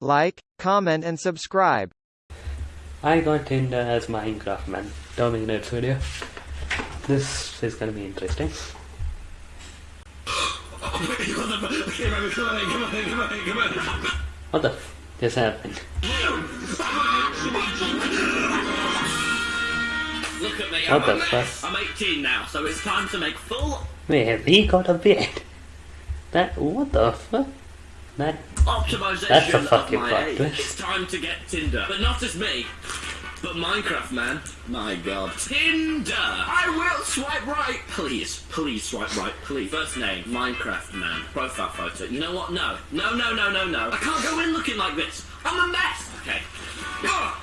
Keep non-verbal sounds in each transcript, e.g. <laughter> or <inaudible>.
like, comment and subscribe. I got Tinder as Minecraft man. Dominates video. This is gonna be interesting. What the f just happened? Look at me, What I'm the a mess. fuck? I'm 18 now, so it's time to make full Wait, have he got a beard? That what the fuck? That optimization That's a of fucking my plot age. twist. It's time to get Tinder, but not as me. But Minecraft man, my god. Tinder! I will swipe right! Please, please swipe right, please. First name, Minecraft man. Profile photo. You know what? No. No, no, no, no, no. I can't go in looking like this. I'm a mess! Okay. Ugh.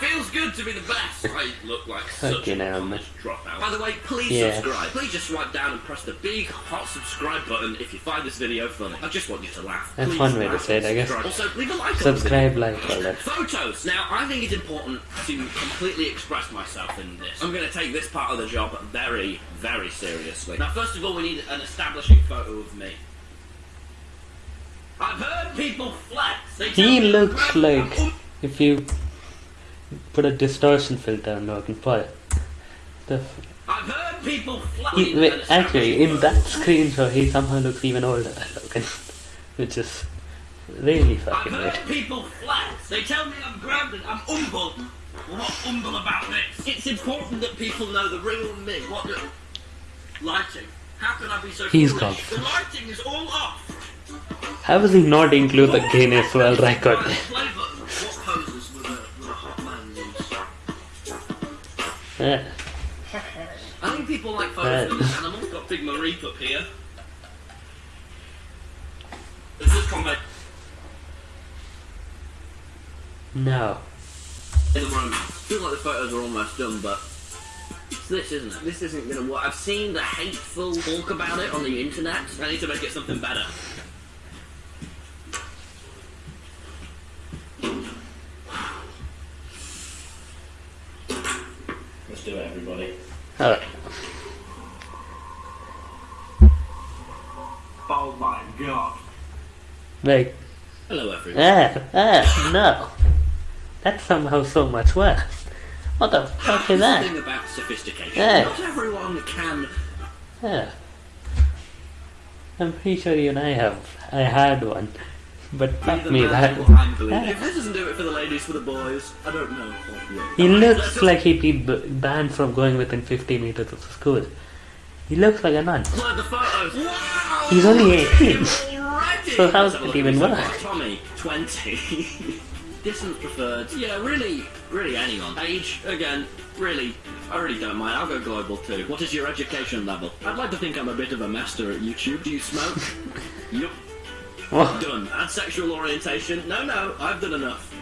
Feels good to be the best. <laughs> I look like such Fucking a hell, dropout. By the way, please Yeah. subscribe. Please just swipe down and press the big hot subscribe button if you find this video funny. I just want you to laugh. That's Please one way to say it, I guess. subscribe. Also, leave a like subscribe, video. like, all that. Photos. Now, I think it's important to completely express myself in this. I'm going to take this part of the job very, very seriously. Now, first of all, we need an establishing photo of me. I've heard people flex. They He looks like if you put a distortion filter on Logan Paul. The f- I've heard people he, wait, actually, in that screenshot, he somehow looks even older than Logan, <laughs> which is really I've fucking heard weird. people flex. They tell me I'm grounded. I'm humble. What's humble about this? It's important that people know the real me. What the lighting? How can I be so He's gone. The lighting is all off. How does he not include the Guinness World Record? Yeah. I think people like photos of this animal. Got Big Mareep up here. Is this comment No. in the room? Feels like the photos are almost done, but it's this, isn't it? This isn't gonna work. I've seen the hateful talk about it on the internet. I need to make it something better. Let's do it, everybody. Alright. Oh my god. Like, Hello, everyone. ah, ah, no. That's somehow so much worse. What the fuck is that? thing about sophistication. Yeah. Not everyone can Yeah. I'm pretty sure you and I have. I had one. But be fuck me, that. who Yeah. If this doesn't do it for the ladies, for the boys, I don't know. He Alright, looks let's like he'd be b- banned from going within 50 meters of the school. He looks like a nun. upload the photos. Wow! He's only 18. <laughs> <laughs> So how's Let's have it even work? Tommy, 20. <laughs> Distance preferred. Yeah, really, really anyone. Age, again, really, I really don't mind. I'll go global too. What is your education level? I'd like to think I'm a bit of a master at YouTube. Do you smoke? yup. What? Done. And sexual orientation? No, no, I've done enough.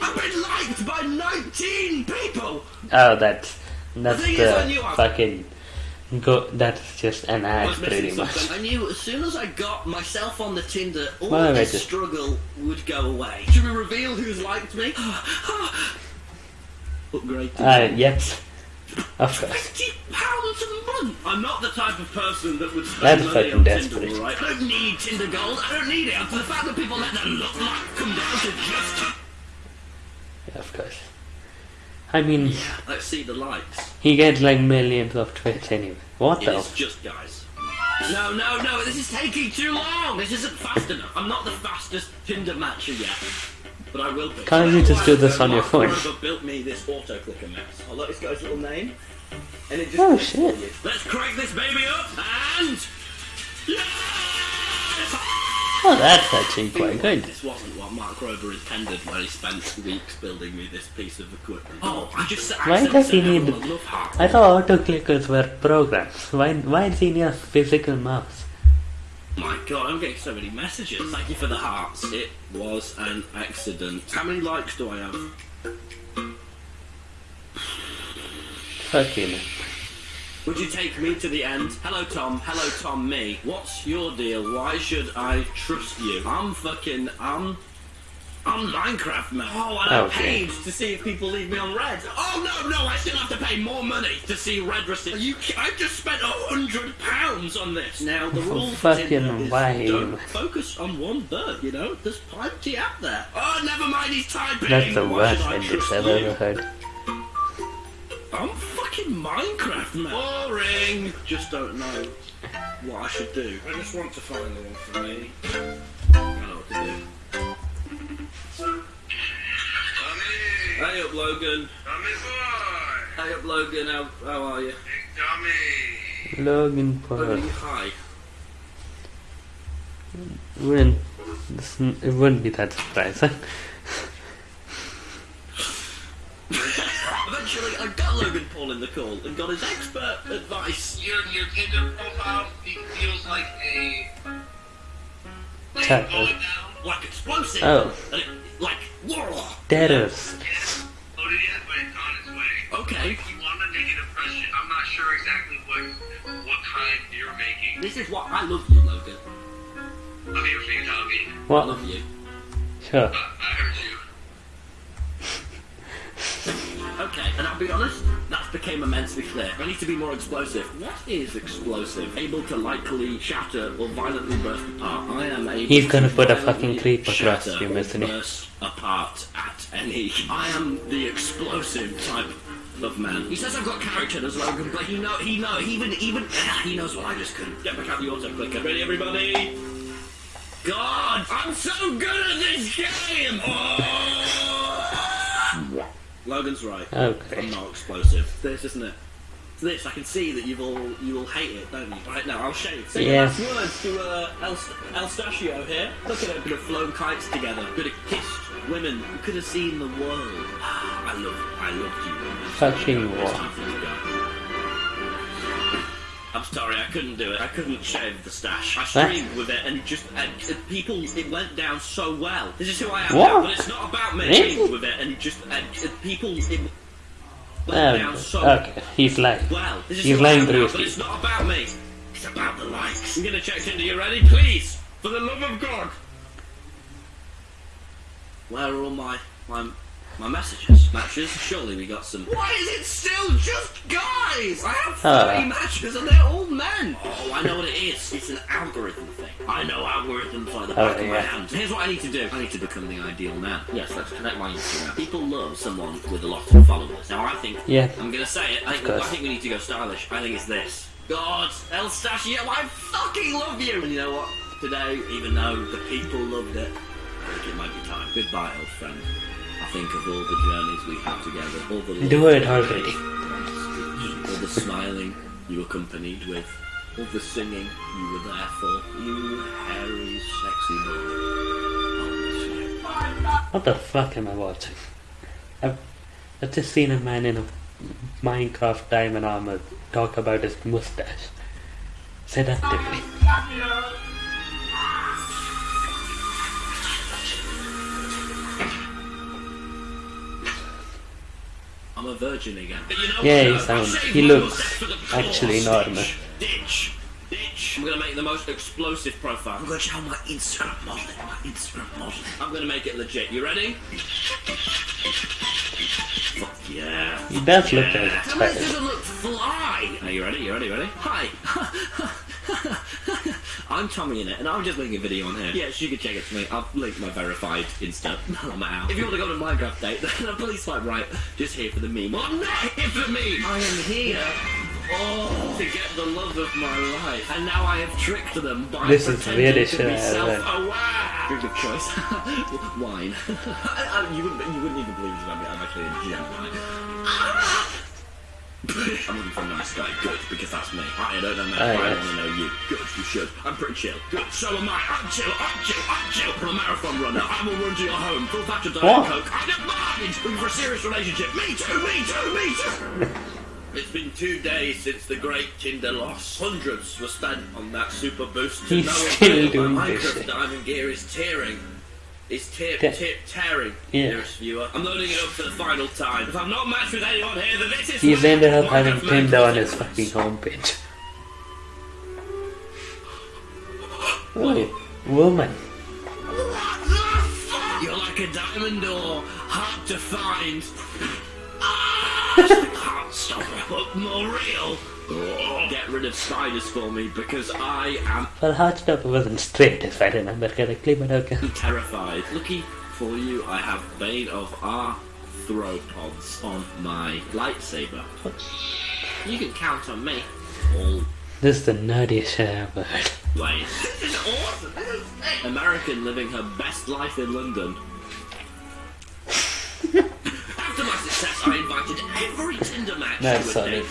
I've been liked by 19 people! Oh, that's that's The thing is, I the knew I- fucking go. That's just an I ad, pretty much. something. I knew as soon as I got myself on the Tinder, all Well, this wait a- struggle would go away. Should we reveal who's liked me? <sighs> Upgrade to Uh, yep. Of course. fifty pounds a month. I'm not the type of person that would That's spend money on desperate. Tinder, all right? I don't need Tinder Gold. I don't need it. And for the fact that people let that look like come down to just. Yeah, of course. I mean, Let's see the likes. he gets like millions of tweets anyway. What It the? is just guys. No, no, no, this is taking too long. This isn't fast enough. I'm not the fastest Tinder matcher yet. But I will be. Can't you just do this on your phone? Built me this auto clicker mess. I'll let this guy's little name. And it just Oh, shit. Let's crank this baby up and yes! Oh, that's a actually quite good. This wasn't what Mark Rober intended when he spent weeks building me this piece of equipment. Oh, I just Why does he accidentally need- sent everyone a love heart. I thought autoclickers were programs. Why? Why does he need a physical mouse? My god, I'm getting so many messages. Thank you for the hearts. It was an accident. How many likes do I have? Fucking. Would you take me to the end? Hello, Tom. Hello, Tom. Me. What's your deal? Why should I trust you? I'm fucking. I'm. I'm Minecraft man. Oh, and I Okay. paid to see if people leave me on red. Oh no, no, I still have to pay more money to see red receipts. You, I've just spent a hundred pounds on this. Now the For rule fucking is don't focus on one bird. You know, there's plenty out there. Oh, never mind, he's typing. That's the worst ending I've ever heard. I'm Minecraft man. Boring. Just don't know what I should do. I just want to find the one for me. I know what to do. Tommy! Hey up, Logan. Tommy boy! Hey up, Logan. How, how are you? Big Tommy! Logan Logan, Paul. hi. Wouldn't it wouldn't be that surprising. <laughs> Eventually, I got Logan Paul in the call and got his expert advice. Your, your Tinder profile fe- feels like a... Like Chat. going down. Like explosive. Oh. It, like, whoa. Terrors. Yes. Loaded yet, but it's on its way. Okay. If you want to make impression, I'm not sure exactly what what kind you're making. This is what I love you, Logan. I'm here for you, Tommy. I What? love you. Sure. Uh, I heard you. Okay, and I'll be honest, that became immensely clear. I need to be more explosive. What is explosive? Able to likely shatter or violently burst apart. I am able He's gonna to put a fucking creep across you, isn't he? burst apart at any. I am the explosive type of man. He says I've got character as Logan, but he know he know he even even <laughs> he knows what I just couldn't. Get back out the auto clicker. Ready everybody? God, I'm so good at this game! Oh! Logan's right. Okay. I'm not explosive. This isn't it. It's this. I can see that you've all you will hate it, don't you? Right now, I'll shave. Say your Yeah. last words to uh, El, El Stachio here. Look at it. Could have flown kites together. Could have kissed women. Could have seen the world. <sighs> I love. I loved you. Fucking It's I'm sorry, I couldn't do it. I couldn't shave the stash. I streamed with it, and just and, uh, people, it went down so well. This is who I am What? now, but it's not about me. Really? With it, and just and, uh, people, it went Um, down so okay, he's lying. well. This is He's lying through his but it's not about me. It's about the likes. I'm gonna check into You ready? Please, for the love of God. Where are all my my my messages? Matches? Surely we got some. Why is it still just guys? I have 30 Ah. matches and they're all men. Oh, I know what it is. It's an algorithm thing. I know algorithms like the Oh, back of my hand. Here's what I need to do. I need to become the ideal man. Yes, let's connect my Instagram. People love someone with a lot of followers. Now I think Yeah. I'm gonna say it. I think. I think we need to go stylish. I think it's this. God, El Stachio, I fucking love you! And you know what? Today, even though the people loved it, I think it might be time. Goodbye, old friend. Think of all the journeys we had together, all the Do it already. all the smiling you accompanied with, all the singing you were there for. You hairy, sexy boy. I'll miss you. What the fuck am I watching? I've, I've just seen a man in a Minecraft diamond armor talk about his mustache. Seductively. I'm a virgin again. But you know Yeah, what, he sounds- he looks mustache for the cause. actually normal. Ditch, ditch, ditch. I'm gonna make the most explosive profile. I'm gonna show my Instagram model. My Instagram modeling. I'm gonna make it legit. You ready? Fuck yeah. He does look like Yeah. a How spider. does it look fly? Are you ready? You ready? You ready? Hi. <laughs> I'm TommyInnit, and I'm just making a video on here. Yes, you can check it for me. I'll link my verified Insta on my house. If you want to go to Minecraft date, <laughs> then please swipe right. Just here for the meme. I'm not <laughs> here for the meme. I am here. Oh, to get the love of my life. And now I have tricked them by This is pretending really to shit, be isn't self-aware. Drink of choice. <laughs> Wine. I- I- you, wouldn't, you wouldn't even believe this about me. I'm actually a Gemini. Ah! I'm looking for a nice guy. Good, because that's me. I don't know man. Oh, I yes. want to know you. Good, you should. I'm pretty chill. Good, so am I. I'm chill, I'm chill, I'm chill. I'm a marathon runner. I will run to your home. Full patch of Diet? Coke. I don't mind. Looking for a serious relationship. Me too, me too, me too. <laughs> It's been two days since the great Tinder loss. Hundreds were spent on that super boost. He's no still avail. doing My this Minecraft diamond gear is tearing. It's Tip, Te- tear, tearing, Yeah. dearest viewer. I'm loading it up for the final time. If I'm not matched with anyone here, then this is He's ended up having Tinder on his fucking homepage. Oh, woman. What the fuck? You're like like a diamond ore, hard to find. <laughs> Look more real. Get rid of spiders for me because I am Well, Heartstopper wasn't straight, if I remember correctly, but okay. terrified. Lucky for you, I have Bane of Arthropods on my lightsaber. You can count on me. All This is the nerdiest shit I ever heard. ways. This is awesome. This is. American living her best life in London. <laughs> After my success, I invited every Tinder match No, to a date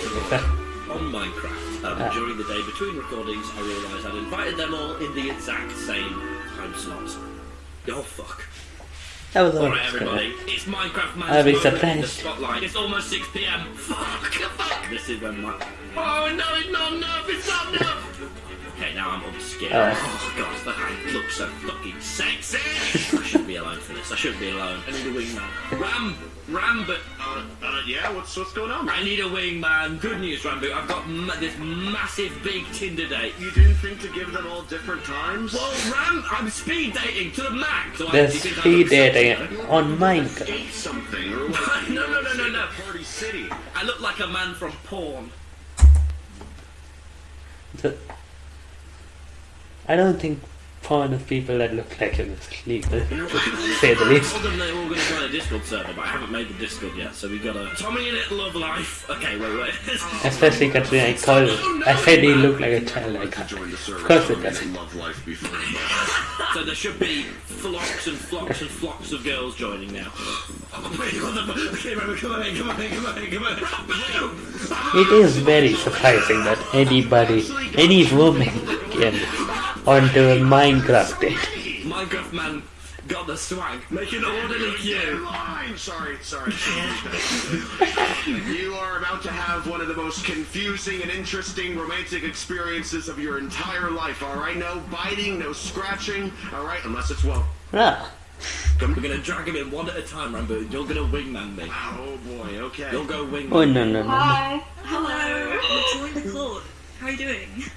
on Minecraft. Um, Ah. During the day between recordings, I realised I'd invited them all in the exact same time slot. Oh fuck. That was Alright, everybody, it's Minecraft Man's I'll be moment in the spotlight. It's almost 6 pm. Fuck, fuck. This is when my. Oh no, it's not enough, it's not enough. Okay, now I'm upscared. Oh. Oh, god, that I look so fucking sexy. I shouldn't be alone for this. I shouldn't be alone. I need a wingman. Ram, Ram, but Uh, uh, yeah, what's what's going on? I need a wingman. Good news, Ranboo. I've got ma- this massive big Tinder date. You didn't think to give them all different times? Well, Ram, I'm speed dating to the max. So I- There's you think I speed dating on Minecraft. Ate something or like <laughs> No, no, no, no, no. Party City. I look like a man from porn. The- I don't think porn of people that look like him is legal, to say the I least. told them they were going to join a Discord server, but I haven't made the Discord yet, so we've got a TommyInnit, love life. Okay, wait, wait. <laughs> Especially considering I called, I said he looked like a child icon. Join the server. Of course it so does. made Love life before. so there should be flocks and flocks and flocks of girls joining now. It is very surprising that anybody, any woman can onto a Minecraft date. Minecraft man got the swag. Make an orderly queue. Line. Sorry, sorry. you are about to have one of the most confusing and interesting romantic experiences of your entire life. All right, no biting, no scratching. All right, unless it's well. Ah, We're gonna drag him in one at a time, Ranboo. You're gonna wingman me. Oh boy. Okay. You'll go wingman. oh no no no. no. Hi. Hello. Join the club. How are you doing? <laughs>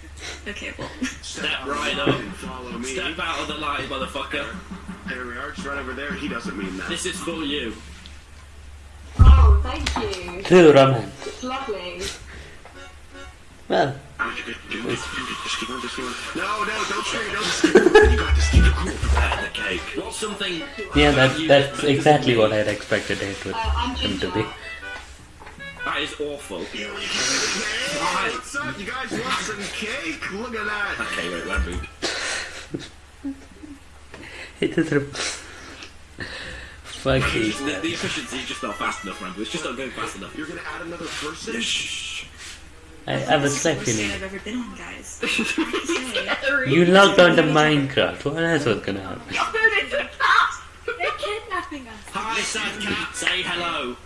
Okay, well. Step right up. Follow me. Step out of the light, motherfucker. There we are. It's right over there. He doesn't mean that. This is for you. Oh, thank you. True romance. It's lovely. Well, Just keep on, just keep on. No, no, don't scream. Don't scream. <laughs> You got this. Keep it cool. Uh, the cake. What's something? yeah, that that's exactly what I'd expected it would Uh, him to be. Ginger. That is awful. Hey, what's up? You guys want some cake? Look at that. Okay, wait, let Ranboo. It is. Re- Fuck you. The, the efficiency is just not fast enough, Ranboo. It's just not going fast enough. You're gonna add another person? Shh. I have a slight Worst date feeling. I've ever been on, guys. I have to say. You logged on to Minecraft. What else was gonna happen? <laughs> They're kidnapping us. Hi, sad cat. Say hello. Hello.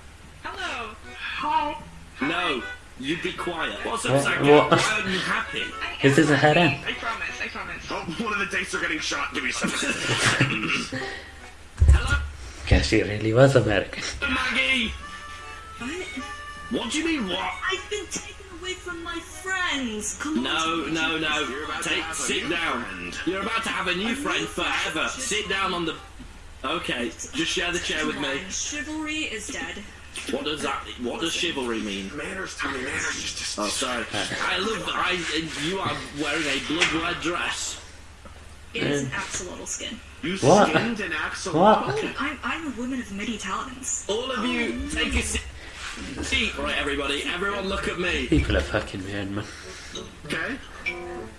Hi. No. you'd be quiet. What's up, What- sad what- cat? Why aren't you happy? Is this a harem? I promise, I promise. Oh, one of the dates are getting shot. Give me some. <laughs> Hello, Guess she really was American. Uh, Maggie. What? What do you mean, what? I've been taken away from my friends. Come on. No, no, no. You're about to Take, sit down. friend. You're about to have a new friend forever. Sit down on the. Okay, just share the chair with me. Chivalry is dead. What does that? What does chivalry mean? Manners, Tommy, manners. Just, just. Oh, sorry. I love. I. You are wearing a blood red dress. It is an axolotl skin. You What? skinned an axolotl? What? Oh, I'm, I'm a woman of many talents. All of you, oh, take a seat. Seat, right, everybody. Everyone, look at me. People are fucking weird, man. Okay.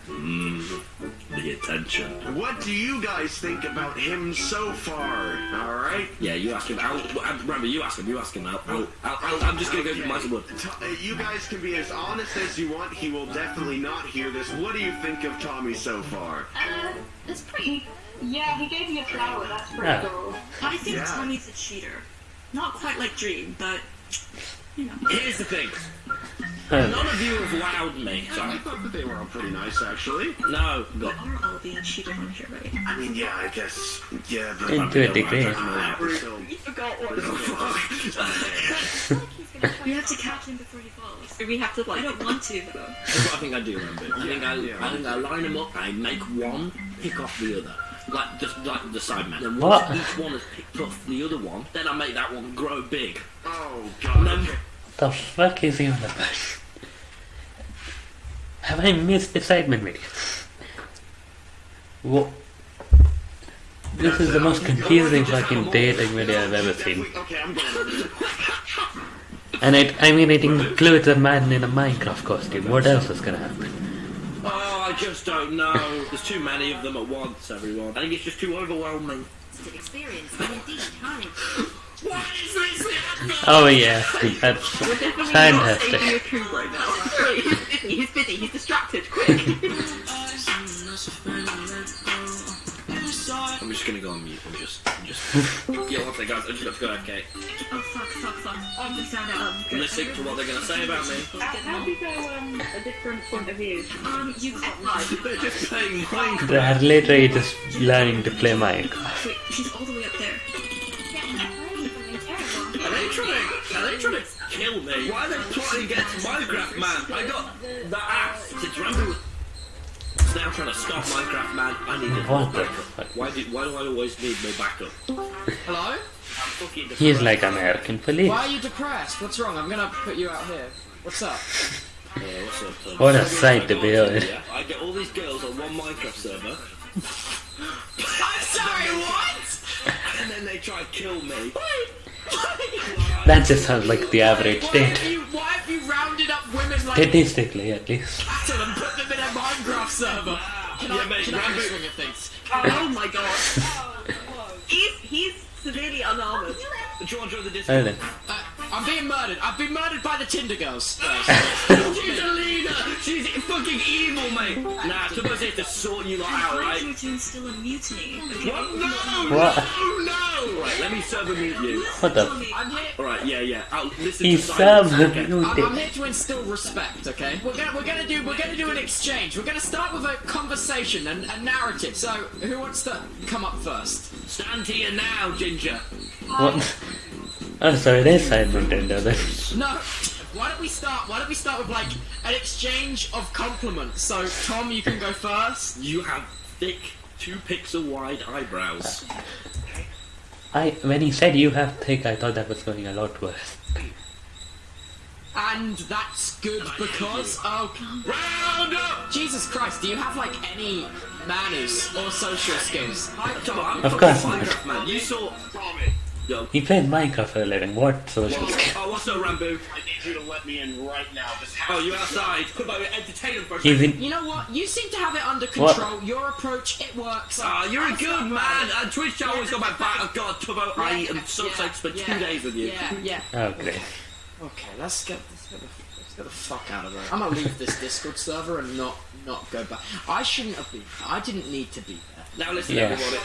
The attention. What do you guys think about him so far? All right. Yeah, you ask him. I'll, I'll- remember, you ask him. You ask him. I'll, I'll, I'll, I'll, I'm just gonna go to my wood. Uh, you guys can be as honest as you want. He will definitely not hear this. What do you think of Tommy so far? Uh, it's pretty. Yeah, he gave me a flower. That's pretty Yeah. cool. I think Yeah. Tommy's a cheater. Not quite like Dream, but you know. Here's the thing. None of you have wowed me. I thought that they were all pretty nice, actually. No. We Got. are all being cheated on here, right? I mean, yeah, I guess. Yeah, but. into a degree. Still- You forgot oh, one. We <laughs> have to catch him before he falls. We have to like. I don't want to though. That's what I think I do, remember. I think I, Yeah. I think I line them up. I make one pick off the other. like just like the Sidemen. Then What? once each one has picked off the other one, then I make that one grow big. Oh And god. Then The fuck is he on about? Have I missed the segment video? What? This is the most confusing fucking dating video I've ever seen. Okay, I'm going. And it, I mean, it includes a man in a Minecraft costume. What else is gonna happen? Oh, I just don't know. There's too many of them at once, everyone. I think it's just too overwhelming. experience and indeed courage. What is this? Oh yeah, that's We're definitely not fantastic. saving a coup right he's <laughs> busy, he's busy, he's distracted, quick. <laughs> I'm just gonna go on mute and just, just. <laughs> yeah, one second, guys. I just got to go. Okay. Oh fuck, fuck, fuck. We found out. Um, I'm listening to what they're gonna say about me. How do you go um, a different point of view? Um, you got They're just playing Minecraft. They're literally just learning to play Minecraft. Wait, she's all the way up there. Are they trying to? Are they trying to kill me? Why are they plotting against Minecraft Man? I got the axe since Ranboo was now trying to stop Minecraft Man. I need more What backup. Why do Why do I always need more backup? Hello? I'm fucking. He's like American police. Why are you depressed? What's wrong? I'm gonna put you out here. What's up? Yeah, what's up, Tom? What a sight to I behold. Yeah, I get all these girls on one Minecraft server, <laughs> I'm sorry, what? and then they try to kill me. That just sounds like the average Why date. have why have you rounded up women like Statistically, at least. Battle and put them in a Minecraft server? Can Yeah, I, mate, can I Ranboo- swing of things? Oh my god. <laughs> he's he's severely unarmored. Do you want to join the Oh Discord? Then. I'm being murdered. I've been murdered by the Tinder girls. <laughs> She's a leader. She's fucking evil, mate. Nah, Tubbo's here to sort you lot out, I'm right? trying to instill a mutiny. Okay. What? No, What? no, no! Right, let me server mute you. What the? I'm here. Alright, yeah, yeah. I'll listen He to silence. served Okay. I'm, I'm here to instill respect, okay? We're gonna we're gonna do we're gonna do an exchange. We're gonna start with a conversation and a narrative. So who wants to come up first? Stand here now, Ginger. What? Oh, sorry, there's side Nintendo then. No. Why don't we start? Why don't we start with like an exchange of compliments? So Tom, you can go first. You have thick, two pixel wide eyebrows. I when he said you have thick, I thought that was going a lot worse. And that's good because oh Round up! Jesus Christ, do you have like any manners or social skills? Tom, I'm Of fucking course not. Minecraft man. You saw. Yo. He played Minecraft for a living. What social skill? Oh, what's up, Ranboo? I need you to let me in right now. This Oh, you outside? Could I entertain him for a second? You know what? You seem to have it under What? control. Your approach, it works. Ah, you're a good man. bad. And Twitch I always got my back. Oh God, Tubbo, I am so excited to spend two days with you. Yeah, yeah. Okay. great. Okay, let's get let's get the let's get the fuck out of there. I'm gonna leave this Discord server and not not go back. I shouldn't have been. I didn't need to be there. Now listen, Yeah. everybody.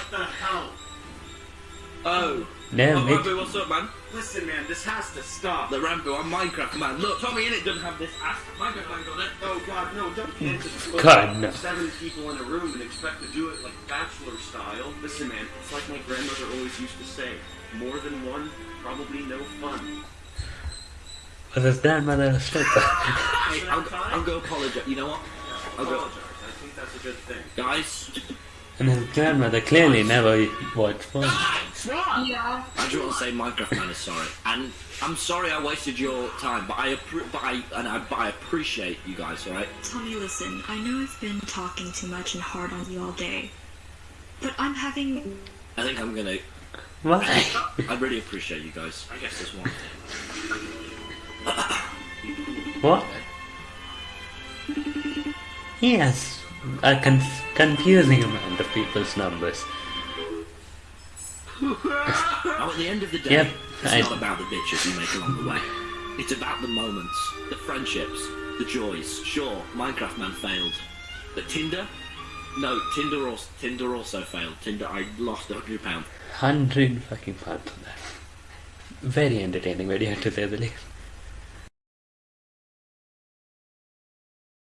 What the hell? Oh. Damn Oh. Ranboo, what's up, man? Listen, man, this has to stop. The Ranboo, I'm Minecraft man. Look, TommyInnit doesn't have this ass. Minecraft man got it. Oh God, no! Don't can't just God, no. seven people in a room and expect to do it like bachelor style. Listen, man, it's like my grandmother always used to say: more than one, probably no fun. Was his grandmother a stripper? Hey, I'll, I'll go apologize. You know what? I'll go. Apologize. I think that's a good thing. Guys, and his grandmother clearly never watched porn. Yeah. I just want to say Minecraft man is sorry, and I'm sorry I wasted your time, but I but I and I but I appreciate you guys. All right. Tommy, listen. I know I've been talking too much and hard on you all day, but I'm having. I think I'm gonna. Why? I really appreciate you guys. I guess there's one thing. What? Yes, a con- confusing amount of people's numbers. Now, at the end of the day, Yep, it's I- not about the bitches you make along the way. It's about the moments, the friendships, the joys. Sure, Minecraft Man failed, but Tinder, no, Tinder also Tinder also failed. Tinder, I lost a hundred pound. Hundred fucking pounds on that. Very entertaining video to say the least.